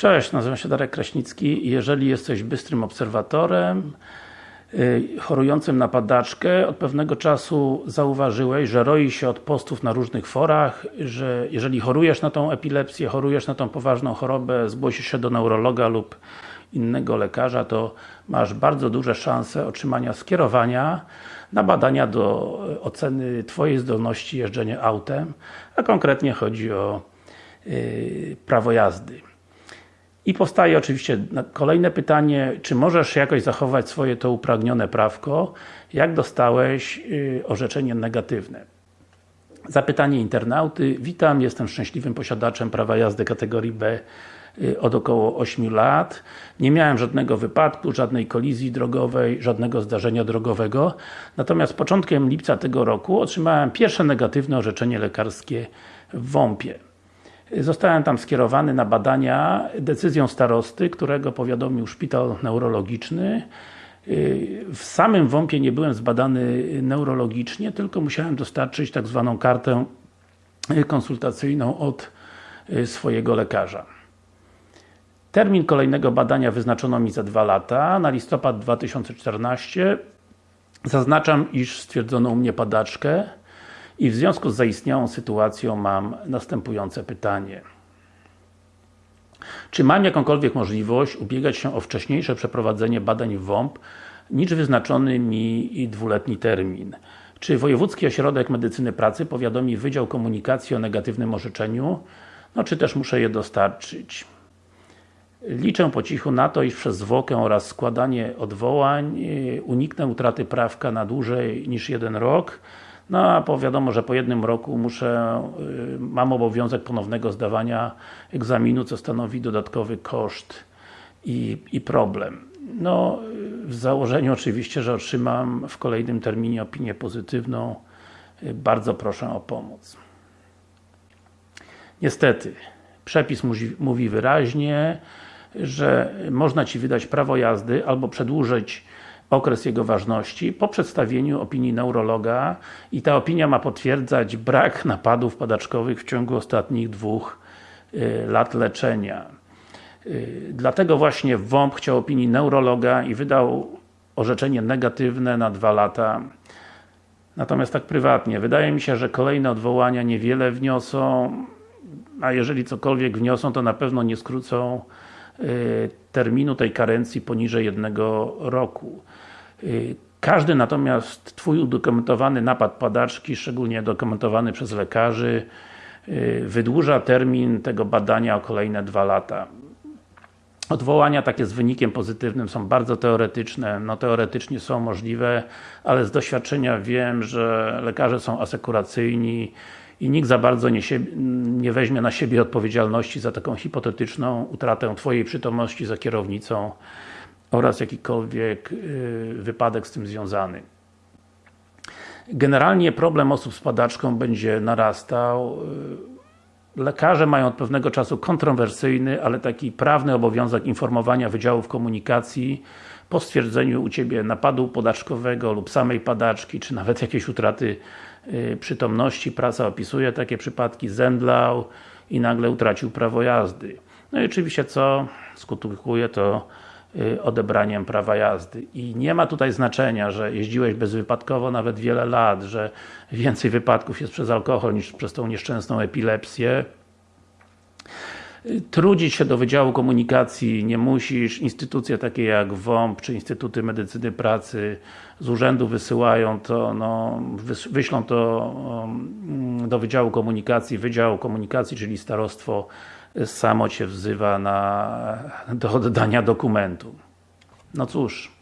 Cześć, nazywam się Darek Kraśnicki jeżeli jesteś bystrym obserwatorem yy, chorującym na padaczkę, od pewnego czasu zauważyłeś, że roi się od postów na różnych forach, że jeżeli chorujesz na tą epilepsję, chorujesz na tą poważną chorobę, zgłosisz się do neurologa lub innego lekarza, to masz bardzo duże szanse otrzymania skierowania na badania do oceny Twojej zdolności jeżdżenia autem, a konkretnie chodzi o yy, prawo jazdy. I powstaje oczywiście kolejne pytanie, czy możesz jakoś zachować swoje to upragnione prawko, jak dostałeś yy, orzeczenie negatywne. Zapytanie internauty. Witam, jestem szczęśliwym posiadaczem prawa jazdy kategorii B yy, od około 8 lat. Nie miałem żadnego wypadku, żadnej kolizji drogowej, żadnego zdarzenia drogowego. Natomiast początkiem lipca tego roku otrzymałem pierwsze negatywne orzeczenie lekarskie w WOMP-ie. Zostałem tam skierowany na badania decyzją starosty, którego powiadomił szpital neurologiczny. W samym WOMP-ie nie byłem zbadany neurologicznie, tylko musiałem dostarczyć tak zwaną kartę konsultacyjną od swojego lekarza. Termin kolejnego badania wyznaczono mi za dwa lata, na listopad 2014. Zaznaczam, iż stwierdzono u mnie padaczkę. I w związku z zaistniałą sytuacją mam następujące pytanie. Czy mam jakąkolwiek możliwość ubiegać się o wcześniejsze przeprowadzenie badań w WOMP niż wyznaczony mi dwuletni termin? Czy Wojewódzki Ośrodek Medycyny Pracy powiadomi Wydział Komunikacji o negatywnym orzeczeniu? No czy też muszę je dostarczyć? Liczę po cichu na to, iż przez zwłokę oraz składanie odwołań y, uniknę utraty prawka na dłużej niż jeden rok no a wiadomo, że po jednym roku muszę, y, mam obowiązek ponownego zdawania egzaminu, co stanowi dodatkowy koszt i, i problem. No, w założeniu oczywiście, że otrzymam w kolejnym terminie opinię pozytywną. Y, bardzo proszę o pomoc. Niestety, przepis mówi wyraźnie, że można Ci wydać prawo jazdy albo przedłużyć okres jego ważności po przedstawieniu opinii neurologa i ta opinia ma potwierdzać brak napadów padaczkowych w ciągu ostatnich dwóch y, lat leczenia. Y, dlatego właśnie WOMP chciał opinii neurologa i wydał orzeczenie negatywne na dwa lata. Natomiast tak prywatnie, wydaje mi się, że kolejne odwołania niewiele wniosą, a jeżeli cokolwiek wniosą, to na pewno nie skrócą terminu tej karencji poniżej jednego roku. Y, każdy natomiast Twój udokumentowany napad padaczki, szczególnie dokumentowany przez lekarzy, y, wydłuża termin tego badania o kolejne dwa lata. Odwołania takie z wynikiem pozytywnym są bardzo teoretyczne, no teoretycznie są możliwe, ale z doświadczenia wiem, że lekarze są asekuracyjni i nikt za bardzo nie, nie weźmie na siebie odpowiedzialności za taką hipotetyczną utratę Twojej przytomności za kierownicą oraz jakikolwiek y, wypadek z tym związany. Generalnie problem osób z padaczką będzie narastał. Y, lekarze mają od pewnego czasu kontrowersyjny, ale taki prawny obowiązek informowania Wydziałów Komunikacji po stwierdzeniu u Ciebie napadu podaczkowego lub samej padaczki, czy nawet jakiejś utraty przytomności. Prasa opisuje takie przypadki, zemdlał i nagle utracił prawo jazdy. No i oczywiście co skutkuje to Y, odebraniem prawa jazdy. I nie ma tutaj znaczenia, że jeździłeś bezwypadkowo nawet wiele lat, że więcej wypadków jest przez alkohol niż przez tą nieszczęsną epilepsję. Trudzić się do Wydziału Komunikacji nie musisz, instytucje takie jak WOMP czy Instytuty Medycyny Pracy z urzędu wysyłają to, no, wyślą to um, do Wydziału Komunikacji, Wydział Komunikacji, czyli starostwo samo Cię wzywa na, do oddania dokumentu. No cóż,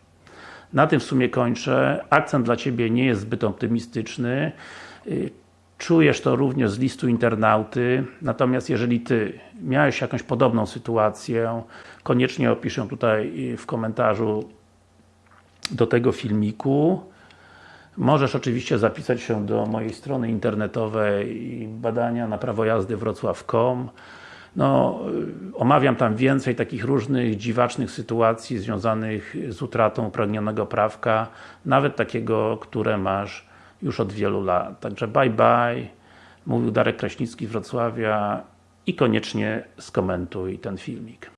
na tym w sumie kończę. Akcent dla Ciebie nie jest zbyt optymistyczny. Czujesz to również z listu internauty, natomiast jeżeli Ty miałeś jakąś podobną sytuację, koniecznie opiszę tutaj w komentarzu do tego filmiku. Możesz oczywiście zapisać się do mojej strony internetowej badania na prawo jazdy wrocław.com no, omawiam tam więcej takich różnych dziwacznych sytuacji związanych z utratą upragnionego prawka, nawet takiego, które masz już od wielu lat. Także bye bye, mówił Darek Kraśnicki z Wrocławia i koniecznie skomentuj ten filmik.